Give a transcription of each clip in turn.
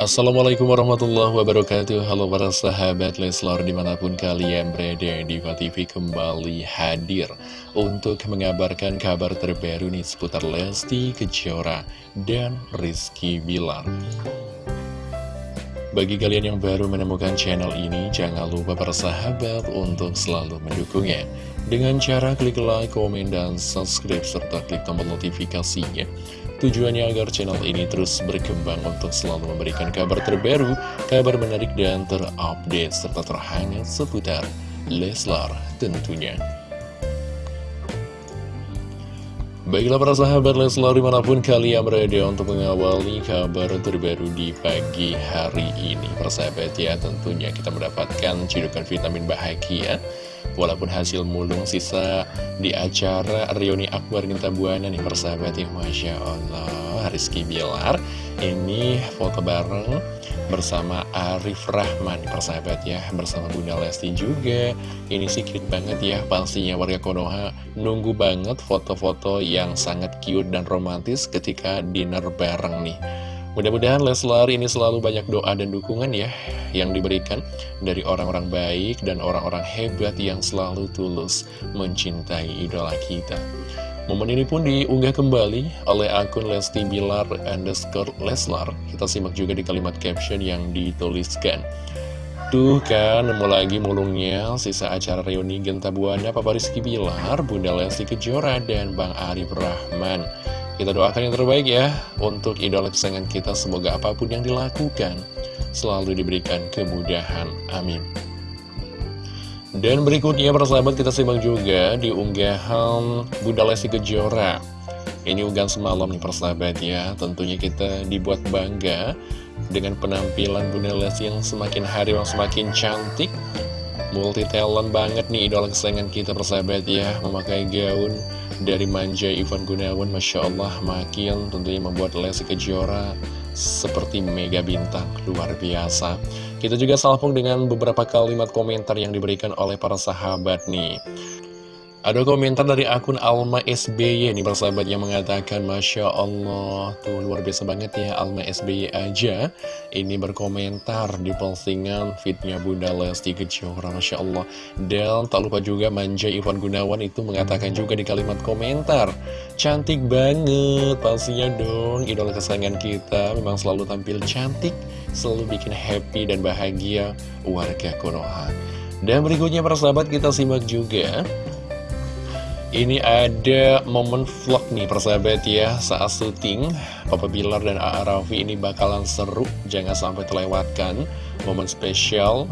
Assalamualaikum warahmatullahi wabarakatuh Halo para sahabat Leslar di mana pun kalian berada Diva TV kembali hadir Untuk mengabarkan kabar terbaru nih seputar Lesti Kejora dan Rizky Bilar bagi kalian yang baru menemukan channel ini, jangan lupa para sahabat untuk selalu mendukungnya. Dengan cara klik like, komen, dan subscribe, serta klik tombol notifikasinya. Tujuannya agar channel ini terus berkembang untuk selalu memberikan kabar terbaru, kabar menarik dan terupdate, serta terhangat seputar Leslar tentunya. Baiklah para sahabat Leslar di mana pun kalian berada untuk mengawali kabar terbaru di pagi hari ini Persahabat ya tentunya kita mendapatkan cidukan vitamin bahagia Walaupun hasil mulung sisa di acara Rioni Akbar Ginta Buana nih persahabat ya Masya Allah. Rizky Bilar ini foto bareng bersama Arif Rahman persahabat ya bersama Bunda Lesti juga. Ini sih cute banget ya pastinya warga Konoha nunggu banget foto-foto yang sangat cute dan romantis ketika dinner bareng nih mudah-mudahan Leslar ini selalu banyak doa dan dukungan ya yang diberikan dari orang-orang baik dan orang-orang hebat yang selalu tulus mencintai idola kita Momen ini pun diunggah kembali oleh akun Lesti Bilar underscore Leslar. Kita simak juga di kalimat caption yang dituliskan. Tuh kan, nemu lagi mulungnya sisa acara reuni Genta Buana Papa Rizky Bilar, Bunda Lesti Kejora, dan Bang Arif Rahman. Kita doakan yang terbaik ya untuk idola kesayangan kita. Semoga apa pun yang dilakukan selalu diberikan kemudahan. Amin. Dan berikutnya persahabat kita simak juga di unggahan Bunda Lesti Kejora Ini unggahan semalam nih persahabat ya Tentunya kita dibuat bangga dengan penampilan Bunda Lesti yang semakin hari yang semakin cantik Multi talent banget nih idola kesayangan kita persahabat ya Memakai gaun dari manja Ivan Gunawan Masya Allah makin tentunya membuat Lesti Kejora seperti mega bintang luar biasa kita juga salpung dengan beberapa kalimat komentar yang diberikan oleh para sahabat nih. Ada komentar dari akun Alma SBY nih persahabat yang mengatakan Masya Allah Tuh luar biasa banget ya Alma SBY aja. Ini berkomentar di postingan fitnya Bunda Lesti Kejora Masya Allah. Dan tak lupa juga Manja Ivan Gunawan itu mengatakan juga di kalimat komentar Cantik banget pastinya dong Idola kesayangan kita memang selalu tampil cantik Selalu bikin happy dan bahagia warga Konoha. Dan berikutnya para sahabat kita simak juga ini ada momen vlog nih persahabat ya Saat syuting Papa Bilar dan A.A. Raffi ini bakalan seru Jangan sampai terlewatkan Momen spesial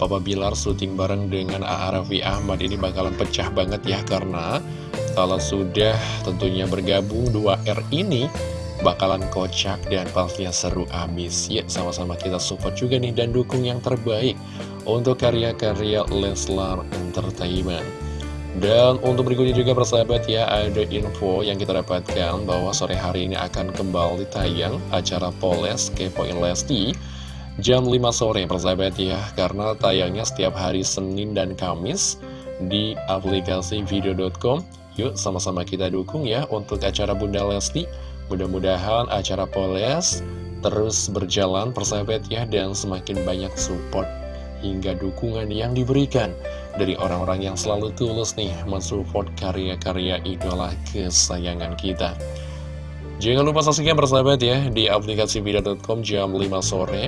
Papa Bilar syuting bareng dengan A.A. Raffi Ahmad Ini bakalan pecah banget ya Karena kalau sudah tentunya bergabung 2R ini Bakalan kocak dan pastinya seru abis Ya sama-sama kita support juga nih Dan dukung yang terbaik Untuk karya-karya Leslar Entertainment dan untuk berikutnya juga persahabat ya ada info yang kita dapatkan bahwa sore hari ini akan kembali tayang acara Poles Kepoin Lesti jam 5 sore persahabat ya. Karena tayangnya setiap hari Senin dan Kamis di aplikasi video.com yuk sama-sama kita dukung ya untuk acara Bunda Lesti. Mudah-mudahan acara Poles terus berjalan persahabat ya dan semakin banyak support hingga dukungan yang diberikan dari orang-orang yang selalu tulus nih mensupport karya-karya idola kesayangan kita. Jangan lupa saksikan bersahabat ya di aplikasi video.com jam 5 sore.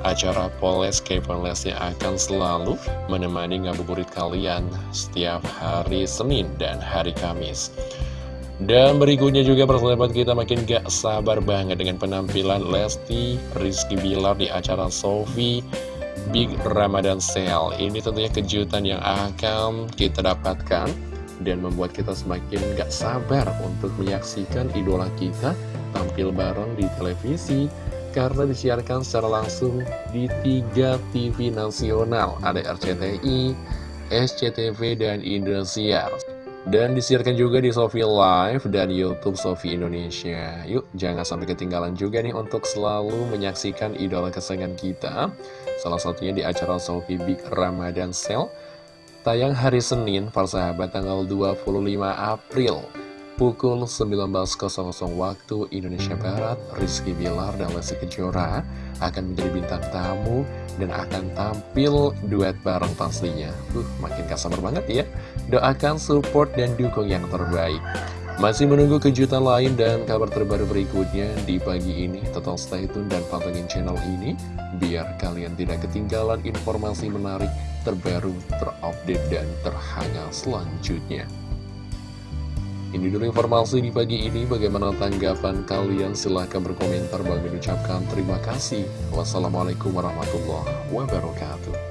Acara Poles Kevin akan selalu menemani ngabuburit kalian setiap hari Senin dan hari Kamis. Dan berikutnya juga persahabat kita makin gak sabar banget dengan penampilan Lesti Rizky Bilar di acara Sofi Big Ramadan Sale. Ini tentunya kejutan yang akan kita dapatkan Dan membuat kita semakin gak sabar untuk menyaksikan idola kita tampil bareng di televisi Karena disiarkan secara langsung di tiga TV nasional Ada RCTI, SCTV, dan Indosiar dan disiarkan juga di Sofi Live dan Youtube Sofi Indonesia Yuk jangan sampai ketinggalan juga nih untuk selalu menyaksikan idola kesayangan kita Salah satunya di acara Sofi Big Ramadan Sale Tayang hari Senin, para sahabat tanggal 25 April pukul 19.00 waktu Indonesia Barat, Rizky Bilar dan Lesti Kejora akan menjadi bintang tamu dan akan tampil duet bareng pastinya. Uh, makin gak sabar banget ya. Doakan support dan dukung yang terbaik. Masih menunggu kejutan lain dan kabar terbaru berikutnya di pagi ini. Total stay tune dan pantengin channel ini biar kalian tidak ketinggalan informasi menarik, terbaru, terupdate, dan terhangat selanjutnya. Ini dulu informasi di pagi ini. Bagaimana tanggapan kalian? Silahkan berkomentar. Bang mengucapkan terima kasih. Wassalamualaikum warahmatullahi wabarakatuh.